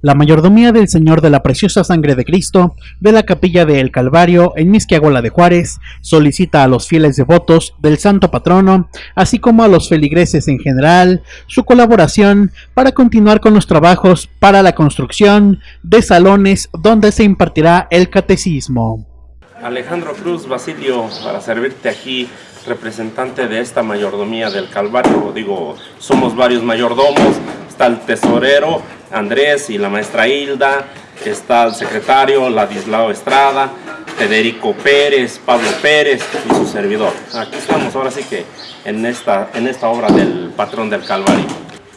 La mayordomía del Señor de la Preciosa Sangre de Cristo de la Capilla del Calvario en Misquiagola de Juárez solicita a los fieles devotos del Santo Patrono, así como a los feligreses en general, su colaboración para continuar con los trabajos para la construcción de salones donde se impartirá el catecismo. Alejandro Cruz Basilio, para servirte aquí, representante de esta mayordomía del Calvario. Digo, somos varios mayordomos, está el tesorero, Andrés y la maestra Hilda, está el secretario Ladislao Estrada, Federico Pérez, Pablo Pérez y su servidor. Aquí estamos ahora sí que en esta, en esta obra del patrón del Calvario.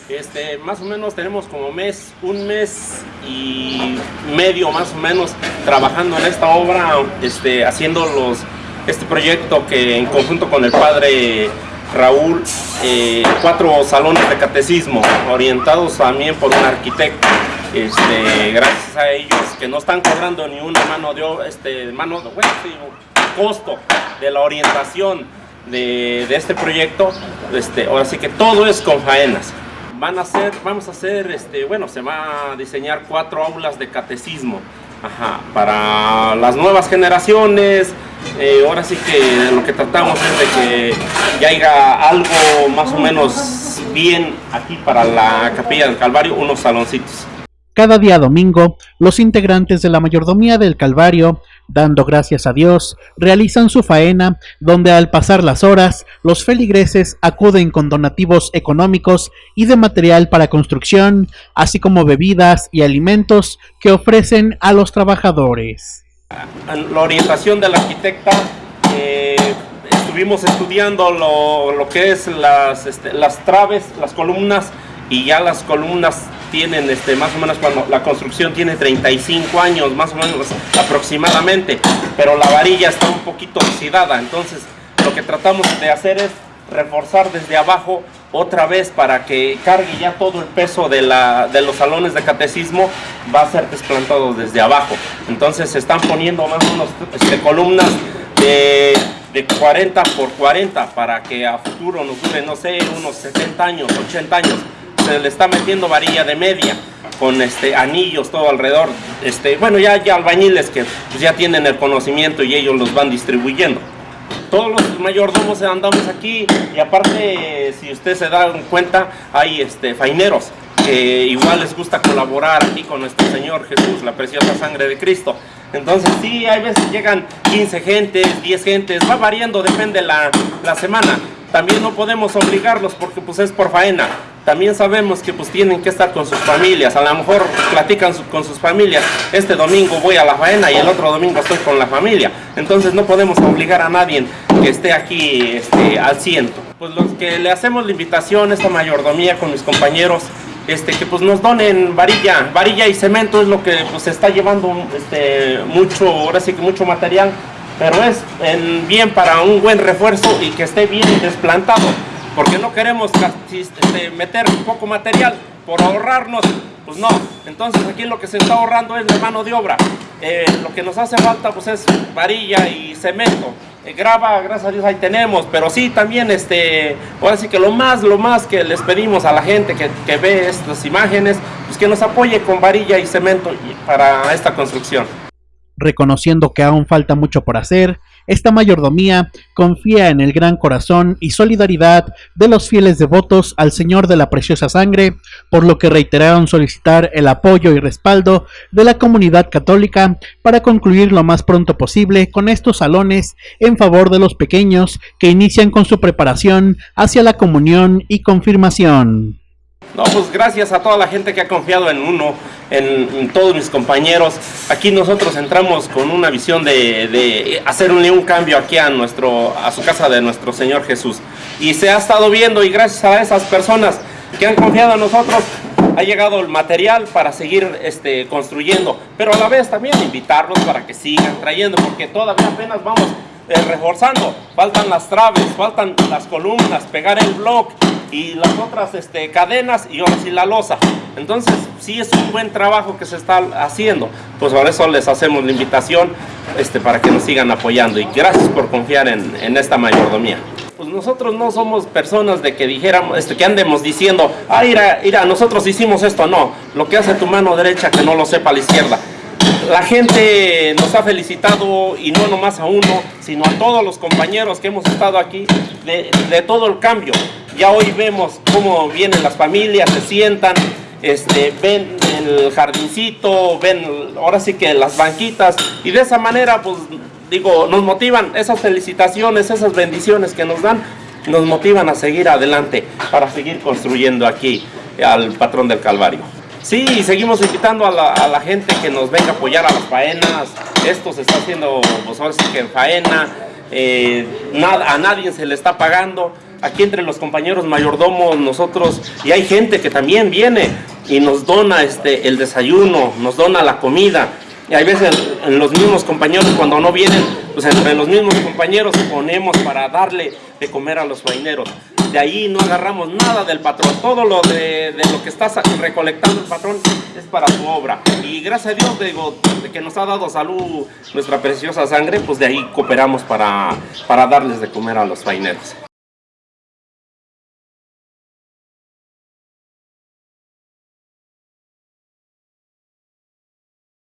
Este, más o menos tenemos como mes, un mes y medio más o menos trabajando en esta obra, este, haciendo los, este proyecto que en conjunto con el padre Raúl, eh, cuatro salones de catecismo orientados también por un arquitecto. Este, gracias a ellos que no están cobrando ni una mano de este, mano bueno, costo de la orientación de, de, este proyecto. Este, ahora sí que todo es con faenas. Van a hacer, vamos a hacer, este, bueno, se va a diseñar cuatro aulas de catecismo Ajá, para las nuevas generaciones, eh, ahora sí que lo que tratamos es de que ya haya algo más o menos bien aquí para la Capilla del Calvario, unos saloncitos. Cada día domingo, los integrantes de la mayordomía del Calvario dando gracias a Dios, realizan su faena, donde al pasar las horas, los feligreses acuden con donativos económicos y de material para construcción, así como bebidas y alimentos que ofrecen a los trabajadores. La orientación del arquitecta, eh, estuvimos estudiando lo, que es este, las traves, las columnas, y ya las columnas tienen este, más o menos cuando la construcción tiene 35 años, más o menos aproximadamente, pero la varilla está un poquito oxidada, entonces lo que tratamos de hacer es reforzar desde abajo otra vez para que cargue ya todo el peso de, la, de los salones de catecismo, va a ser desplantado desde abajo. Entonces se están poniendo más o menos este, columnas de, de 40 por 40 para que a futuro nos dure, no sé, unos 70 años, 80 años se le está metiendo varilla de media con este anillos todo alrededor. Este, bueno, ya hay albañiles que pues, ya tienen el conocimiento y ellos los van distribuyendo. Todos los mayordomos andamos aquí y aparte, si usted se da cuenta, hay este, faineros que igual les gusta colaborar aquí con nuestro Señor Jesús, la preciosa sangre de Cristo. Entonces sí, hay veces llegan 15 gentes, 10 gentes, va variando, depende la, la semana. También no podemos obligarlos porque pues es por faena también sabemos que pues tienen que estar con sus familias, a lo mejor platican con sus familias, este domingo voy a la faena y el otro domingo estoy con la familia, entonces no podemos obligar a nadie que esté aquí este, al ciento. Pues los que le hacemos la invitación, esta mayordomía con mis compañeros, este, que pues nos donen varilla, varilla y cemento es lo que pues está llevando este, mucho, ahora sí que mucho material, pero es en, bien para un buen refuerzo y que esté bien desplantado porque no queremos este, meter poco material por ahorrarnos, pues no. Entonces aquí lo que se está ahorrando es la mano de obra. Eh, lo que nos hace falta pues es varilla y cemento. Eh, grava, gracias a Dios ahí tenemos, pero sí también este, ahora sí que lo más, lo más que les pedimos a la gente que, que ve estas imágenes, pues que nos apoye con varilla y cemento para esta construcción. Reconociendo que aún falta mucho por hacer, esta mayordomía confía en el gran corazón y solidaridad de los fieles devotos al Señor de la Preciosa Sangre, por lo que reiteraron solicitar el apoyo y respaldo de la comunidad católica para concluir lo más pronto posible con estos salones en favor de los pequeños que inician con su preparación hacia la comunión y confirmación. No, pues gracias a toda la gente que ha confiado en uno, en, todos mis compañeros. Aquí nosotros entramos con una visión de, de, hacer un, un cambio aquí a, nuestro, a su casa de nuestro Señor Jesús. Y se ha estado viendo y gracias a esas personas que han confiado en nosotros, ha llegado el material para seguir este, construyendo. Pero a la vez también invitarlos para que sigan trayendo, porque todavía apenas vamos eh, reforzando. Faltan las traves, faltan las columnas, pegar el bloque y las otras este, cadenas y ahora sí la losa. Entonces, sí es un buen trabajo que se está haciendo. Pues por eso les hacemos la invitación este, para que nos sigan apoyando y gracias por confiar en, en esta mayordomía. pues nosotros no somos personas de que dijéramos, este, que andemos diciendo, ah, mira, mira, nosotros hicimos esto, no, lo que hace tu mano derecha que no lo sepa la izquierda. La gente nos ha felicitado y no nomás a uno, sino a todos los compañeros que hemos estado aquí de, todo el cambio. Ya hoy vemos cómo vienen las familias, se sientan, este, ven el jardincito, ven ahora sí que las banquitas y de esa manera pues digo, nos motivan esas felicitaciones, esas bendiciones que nos dan, nos motivan a seguir adelante para seguir construyendo aquí al patrón del Calvario. Sí, seguimos invitando a la, gente que nos venga a apoyar a las faenas. Esto se está haciendo, pues ahora sí que en faena, eh, a nadie se le está pagando. Aquí entre los compañeros mayordomos, nosotros, y hay gente que también viene y nos dona este, el desayuno, nos dona la comida. Y hay veces los mismos compañeros cuando no vienen, pues entre los mismos compañeros ponemos para darle de comer a los faineros. De ahí no agarramos nada del patrón, todo lo de, lo que está recolectando el patrón es para su obra. Y gracias a Dios, digo, de que nos ha dado salud nuestra preciosa sangre, pues de ahí cooperamos para, para darles de comer a los faineros.